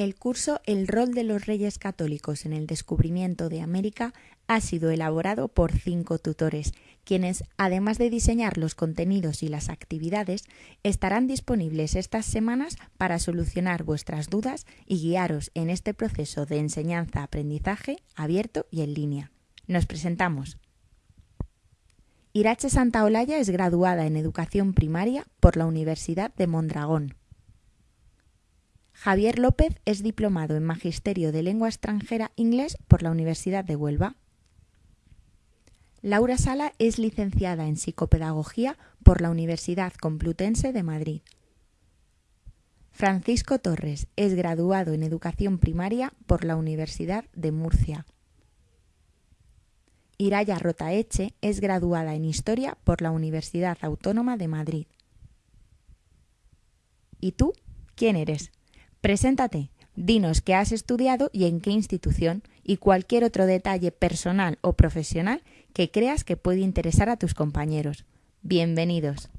El curso El rol de los reyes católicos en el descubrimiento de América ha sido elaborado por cinco tutores, quienes, además de diseñar los contenidos y las actividades, estarán disponibles estas semanas para solucionar vuestras dudas y guiaros en este proceso de enseñanza-aprendizaje abierto y en línea. Nos presentamos. Irache Santaolalla es graduada en Educación Primaria por la Universidad de Mondragón. Javier López es diplomado en Magisterio de Lengua Extranjera Inglés por la Universidad de Huelva. Laura Sala es licenciada en Psicopedagogía por la Universidad Complutense de Madrid. Francisco Torres es graduado en Educación Primaria por la Universidad de Murcia. Iraya Rotaeche es graduada en Historia por la Universidad Autónoma de Madrid. ¿Y tú? ¿Quién eres? Preséntate, dinos qué has estudiado y en qué institución y cualquier otro detalle personal o profesional que creas que puede interesar a tus compañeros. Bienvenidos.